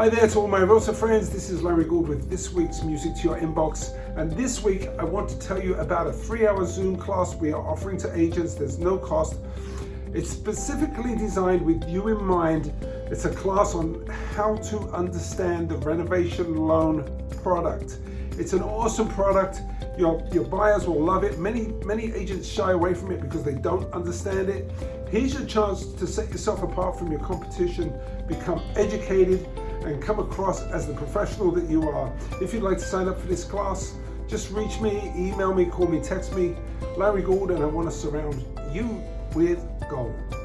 Hi there to all my Rosa friends, this is Larry Gould with this week's Music to Your Inbox and this week I want to tell you about a three hour Zoom class we are offering to agents, there's no cost. It's specifically designed with you in mind. It's a class on how to understand the renovation loan product. It's an awesome product. Your, your buyers will love it. Many, many agents shy away from it because they don't understand it. Here's your chance to set yourself apart from your competition, become educated, and come across as the professional that you are. If you'd like to sign up for this class, just reach me, email me, call me, text me, Larry Gould, and I want to surround you with gold.